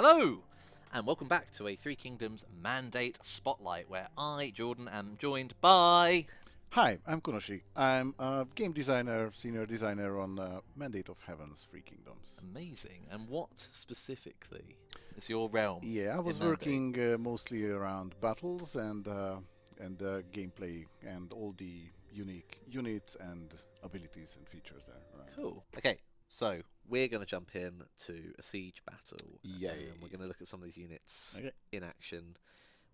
Hello, and welcome back to a Three Kingdoms Mandate Spotlight, where I, Jordan, am joined by. Hi, I'm Kunoshi. I'm a game designer, senior designer on uh, Mandate of Heaven's Three Kingdoms. Amazing. And what specifically is your realm? Yeah, I was working uh, mostly around battles and uh, and uh, gameplay and all the unique units and abilities and features there. Right. Cool. Okay, so we're going to jump in to a siege battle. Yeah, and we're going to look at some of these units Okay. in action,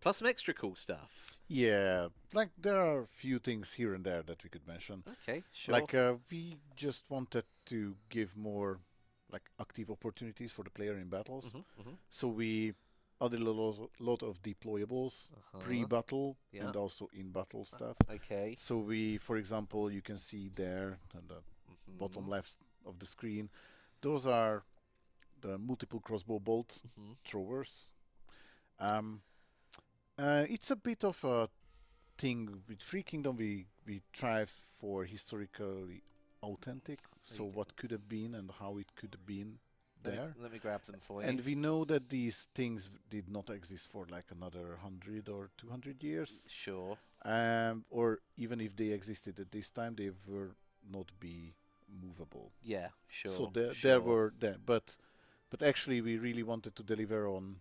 plus some extra cool stuff. Yeah, like there are a few things here and there that we could mention. Okay, sure. Like uh, we just wanted to give more like active opportunities for the player in battles. Mhm, mhm. So we added a lot, lot of deployables Uh-huh. pre-battle Yeah. and also in-battle stuff. Okay. So we, for example, you can see there on the bottom mhm, left of the screen, those are the multiple crossbow bolt mhm. throwers. Um, uh, it's a bit of a thing with Three Kingdom. We we try for historically authentic. So what could have been and how it could have been there. Let me grab them for you. And we know that these things did not exist for like another 100 or 200 years. Sure. Um, or even if they existed at this time, they were not be movable. Yeah, sure. So there, sure. there were there, but but actually we really wanted to deliver on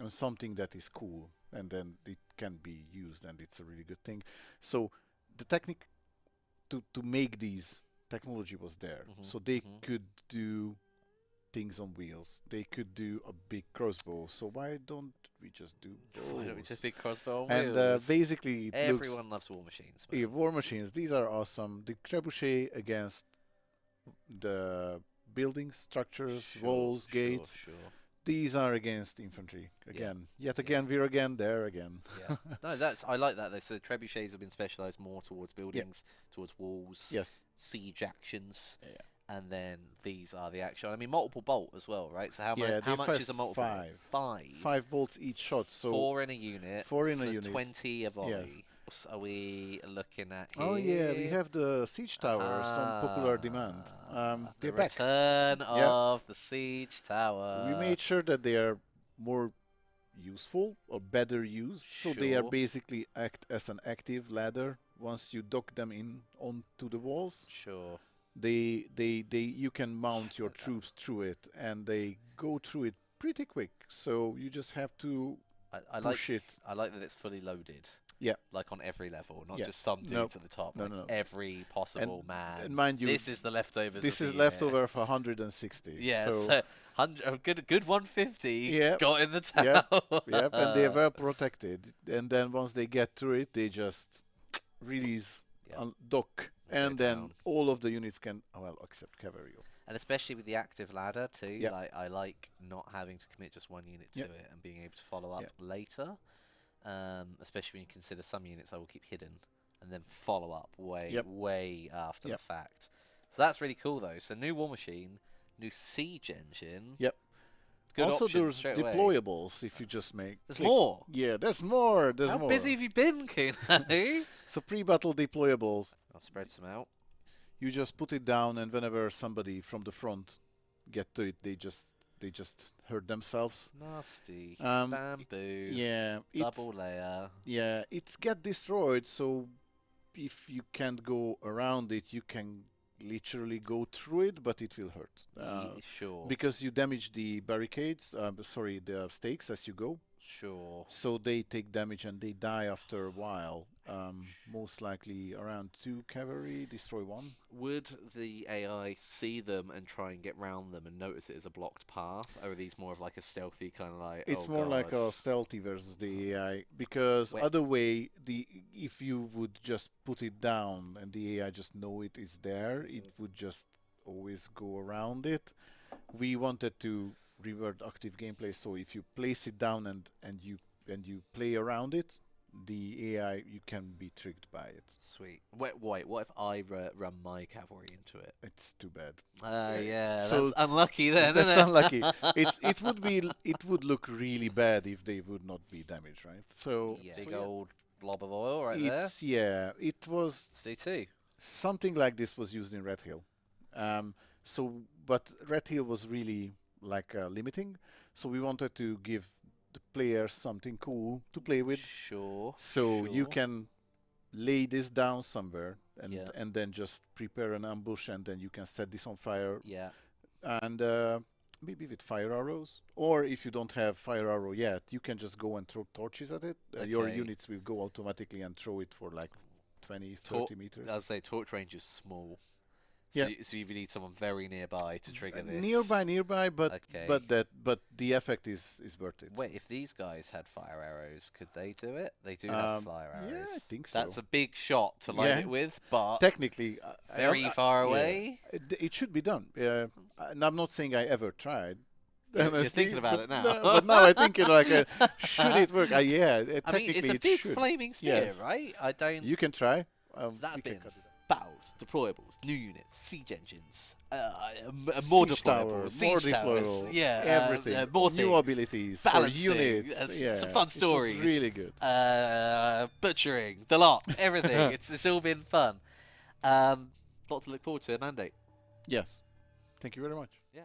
on something that is cool, and then it can be used, and it's a really good thing. So the technique to to make these technology was there, Mhm, so they mhm. could do things on wheels. They could do a big crossbow. So why don't we just do Why don't we just big crossbow on and uh, basically, looks Everyone loves war machines. yeah, war machines. These are awesome. The trebuchet against the buildings, structures, Sure, walls, sure, gates. Sure. These are against infantry. Yeah, Again, yet yeah. again, we're again there again. Yeah. no, that's I like that though. So trebuchets have been specialised more towards buildings, towards walls, Yes. siege actions, Yeah. and then these are the action. I mean, multiple bolt as well, right? So how, Yeah, how much is a multiple? five. Five. Five bolts each shot. So Four in a unit. four in a unit. Twenty a volley. Are we looking at here? Oh yeah, we have the siege towers on popular demand. Ah, Um, the they're back. return Yeah. of the siege tower. we made sure that they are more useful or better used. So they are basically act as an active ladder. Once you dock them in onto the walls, Sure. they they they you can mount your troops through it, and they go through it pretty quick. So you just have to I, I like it. I like that it's fully loaded. Yeah. Like on every level, not Yeah. just some dudes No. at the top. No, like no, no. Every possible man. and mind you, this is the leftovers. this is leftover year. of 160. Yeah, So, so, hundred, a good, good 150 Yep. got in the tower. Yep, yep, and they were protected. And then once they get through it, they just release, Yep. un- dock, and then down. all of the units can, oh, well, except cavalry. And especially with the active ladder too. Yep. Like I like not having to commit just one unit to it and being able to follow up later. Um, especially when you consider some units I will keep hidden and then follow up way, Yep. way after Yep. the fact. So that's really cool though. So new war machine, new siege engine. Yep. Good also, there's straight away. deployables if you just make. There's click. more. Yeah, there's more. There's How more. busy have you been, Kuno? So pre-battle deployables, I'll spread some out. you just put it down, and whenever somebody from the front get to it, they just they just hurt themselves. Nasty. Um, Bamboo. Yeah, it's Double layer. yeah, it's get destroyed. So if you can't go around it, you can literally go through it, but it will hurt. Uh, sure. because you damage the barricades, uh, sorry, the stakes as you go. Sure. So they take damage and they die after a while. Um, most likely around two cavalry, destroy one. Would the AI see them and try and get round them and notice it as a blocked path? Or are these more of like a stealthy kind of like? It's oh more like a stealthy versus the AI because Wait. other way the if you would just put it down and the AI just know it is there, it would just always go around it. We wanted to revert active gameplay, so if you place it down and and you and you play around it, the AI you can be tricked by it. Sweet. Wait, wait. What if I run my cavalry into it? It's too bad. Uh, yeah, So that's unlucky then. That's unlucky. It's it would be it would look really bad if they would not be damaged, right? So Yeah. so Big yeah. old blob of oil right there. yeah, it was C two. something like this was used in Red Hill. Um, so, but Red Hill was really like uh, limiting. So we wanted to give the players something cool to play with. Sure. So you can lay this down somewhere and Yeah. and then just prepare an ambush and then you can set this on fire Yeah. and uh, maybe with fire arrows or if you don't have fire arrow yet you can just go and throw torches at it uh, your units will go automatically and throw it for like 20 Tor- 30 meters I'd say torch range is small. So, Yeah. y- so you need someone very nearby to trigger this. nearby nearby but Okay. but that but the effect is is worth it Wait, if these guys had fire arrows, could they do it? They do Um, have fire arrows. yeah, I think so. That's a big shot to light Yeah. it with, but technically uh, very I- far yeah. away. It, it should be done. Uh, and I'm not saying I ever tried. You're- you're thinking about it now. no, but now I think you know, like, uh, should it work? Uh, yeah, I mean, it's a big flaming spear, Yes. right? I don't. You can try. Um, So that's we can been cut it out. battles, deployables, new units, siege engines, uh, uh, more Siege deployables, tower, siege more towers, deployable, yeah, uh, everything, uh, more new things, abilities for balancing, units. uh, yeah, some fun stories. really good. uh, butchering, the lot, everything. it's it's all been fun. Um, lot to look forward to, mandate. Yes. Thank you very much. Yeah.